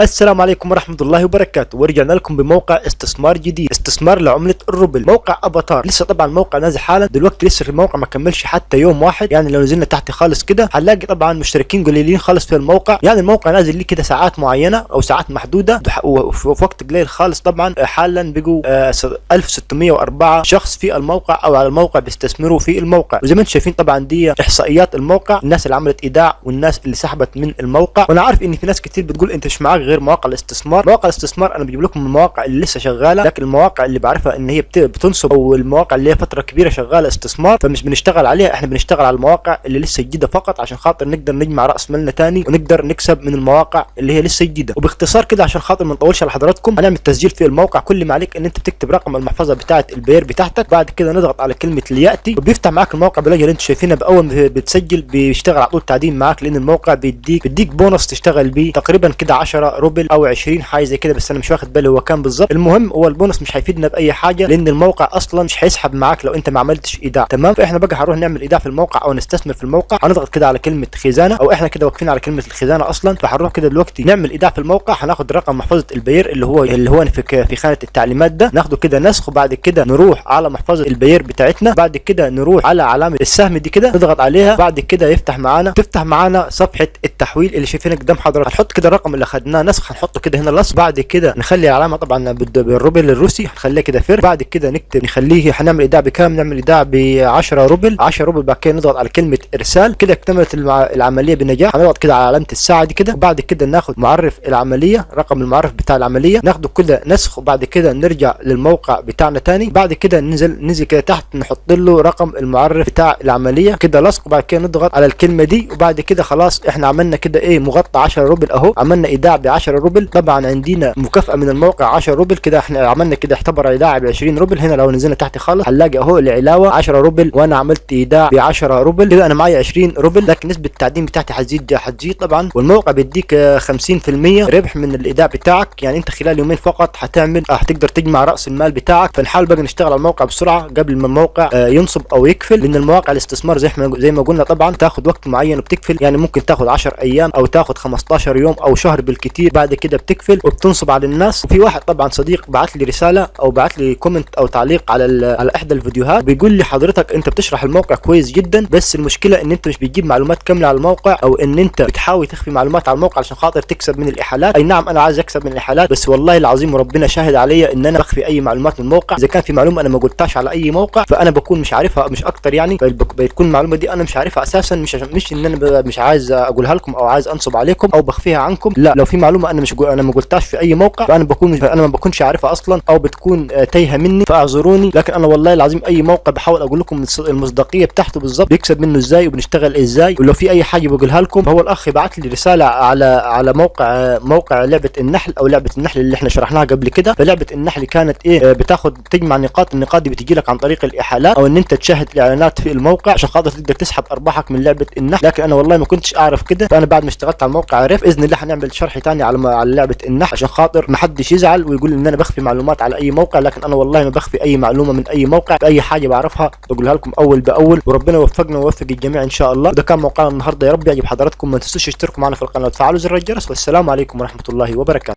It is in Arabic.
السلام عليكم ورحمة الله وبركاته. ورجعنا لكم بموقع استثمار جديد. استثمار لعملة الروبل. موقع أفاتار. لسه طبعا الموقع نازل حالا. دلوقتي لسه الموقع ما كملش حتى يوم واحد. يعني لو نزلنا تحت خالص كده هنلاقي طبعا مشتركين قليلين خالص في الموقع. يعني الموقع نازل ليه كده ساعات معينة أو ساعات محدودة. وفي وقت قليل خالص طبعا. حالا بقوا آه 1604 شخص في الموقع أو على الموقع بيستثمروا في الموقع. وزي ما أنتم شايفين طبعا دي إحصائيات الموقع. الناس اللي عملت إيداع والناس اللي سحبت من الموقع. وأنا عارف إن في ناس كتير بتقول أنت مش معاك غير مواقع الاستثمار. مواقع الاستثمار أنا بجيب لكم المواقع اللي لسه شغالة لكن المواقع اللي بعرفها إن هي بتنصب أو المواقع اللي هي فترة كبيرة شغالة استثمار فمش بنشتغل عليها إحنا بنشتغل على المواقع اللي لسه جديدة فقط عشان خاطر نقدر نجمع رأس مالنا تاني ونقدر نكسب من المواقع اللي هي لسه جديدة. وباختصار كده عشان خاطر ما نطولش على حضراتكم هنعمل تسجيل في الموقع. كل ما عليك إن أنت بتكتب رقم المحفظة بتاعه البير بتاعتك بعد كده نضغط على كلمة ليأتي وبيفتح معاك الموقع باللي أنتم شايفينها بأول ما بتسجل بيشتغل على طول تعدين معاك لأن الموقع بيديك بيديك بونص تشتغل بيه تقريبا كده 10 روبل أو 20 حاجة زي كده بس أنا مش واخد بالي هو كام بالظبط. المهم هو البونص مش هيفيدنا بأي حاجة لأن الموقع أصلا مش هيسحب معاك لو أنت ما عملتش إيداع. تمام؟ فإحنا بقى هنروح نعمل إيداع في الموقع أو نستثمر في الموقع. هنضغط كده على كلمة خزانة أو إحنا كده واقفين على كلمة الخزانة أصلا. فهنروح كده دلوقتي نعمل إيداع في الموقع. هناخد رقم محفظة البير اللي هو اللي هو في في خانة التعليمات ده. ناخده كده نسخ وبعد كده نروح على محفظة ال Payeer بتاعتنا. بعد كده نروح على علامة السهم دي كده نضغط عليها. بعد كده يفتح معانا. تفتح معانا صفحة التحويل اللي شايفينها قدام حضرتك. هنحط كده الرقم اللي اخدناه نسخ هنحطه كده هنا لصق بعد كده نخلي العلامه طبعا بالروبل الروسي هنخليها كده فر بعد كده نكتب نخليه هنعمل إيداع بكام؟ نعمل إيداع ب 10 روبل. 10 روبل بعد كده نضغط على كلمة إرسال كده اكتملت العملية بنجاح. هنضغط كده على علامة الساعة دي كده وبعد كده ناخد معرف العملية رقم المعرف بتاع العملية ناخده كده نسخ وبعد كده نرجع للموقع بتاعنا تاني بعد كده ننزل ننزل كده تحت نحط له رقم المعرف بتاع العملية كده لصق وبعد كده نضغط على الكلمة دي وبعد كده خلاص إحنا عملنا كده إيه مغطى 10 روبل أهو عملنا إيداع ب 10 روبل. طبعا عندنا مكافأة من الموقع 10 روبل. كده إحنا عملنا كده اعتبر ايداع ب 20 روبل. هنا لو نزلنا تحت خالص هنلاقي أهو العلاوة 10 روبل. وأنا عملت إيداع ب 10 روبل. كده أنا معايا 20 روبل لكن نسبة التعدين بتاعتي هتزيد هتزيد طبعا. والموقع بيديك 50% ربح من الإيداع بتاعك. يعني أنت خلال يومين فقط هتعمل هتقدر تجمع رأس المال بتاعك. فنحاول بقى نشتغل على الموقع بسرعة قبل ما الموقع ينصب أو يقفل. لأن المواقع الاستثمار زي ما زي ما قلنا طبعا تاخد وقت معين وبتقفل. يعني ممكن تاخد 10 أيام أو تاخد 15 يوم أو شهر بالكثير بعد كده بتقفل وبتنصب على الناس. وفي واحد طبعا صديق بعت لي رسالة أو بعت لي comment أو تعليق على على إحدى الفيديوهات بيقول لي حضرتك أنت بتشرح الموقع كويس جدا بس المشكلة إن أنت مش بتجيب معلومات كاملة على الموقع أو إن أنت بتحاول تخفي معلومات على الموقع عشان خاطر تكسب من الإحالات. أي نعم أنا عايز أكسب من الإحالات بس والله العظيم وربنا شاهد عليا إن أنا بخفي أي معلومات من الموقع. إذا كان في معلومة أنا ما قلتهاش على أي موقع فأنا بكون مش عارفها مش أكتر يعني. بتكون المعلومة دي أنا مش عارفها أساسا مش مش إن أنا مش عايز أقولها لكم أو عايز أنصب عليكم أو بخفيها عنكم. لا لو في معلومة أنا مش أنا ما قلتهاش في أي موقع فأنا بكون مش أنا ما بكونش عارفها أصلا أو بتكون تايهة مني فاعذروني. لكن أنا والله العظيم أي موقع بحاول أقول لكم المصداقية بتاعته بالظبط بيكسب منه إزاي وبنشتغل إزاي. ولو في أي حاجة بقولها لكم فهو الأخ بعت لي رسالة على على موقع موقع لعبة النحل أو لعبة النحل اللي إحنا شرحناها قبل كده. فلعبة النحل كانت إيه؟ بتاخد تجمع نقاط النقاط دي بتجي لك عن طريق الاحالات أو إن أنت تشاهد الاعلانات في الموقع عشان خاطر تقدر تسحب أرباحك من لعبة النحل. لكن أنا والله ما كنتش أعرف كده. فأنا بعد ما اشتغلت على الموقع عرفت بإذن الله هنعمل شرح ثاني على على لعبة النحل عشان خاطر ما حدش يزعل ويقول إن أنا بخفي معلومات على أي موقع لكن أنا والله ما بخفي أي معلومة من أي موقع أي حاجة بعرفها بقولها لكم أول بأول. وربنا يوفقنا ويوفق الجميع إن شاء الله. وده كان موقعنا النهارده يا رب يعجب حضراتكم ما تنسوش تشتركوا معنا في القناة. وتفعلوا زر الجرس والسلام عليكم ورحمة الله وبركاته.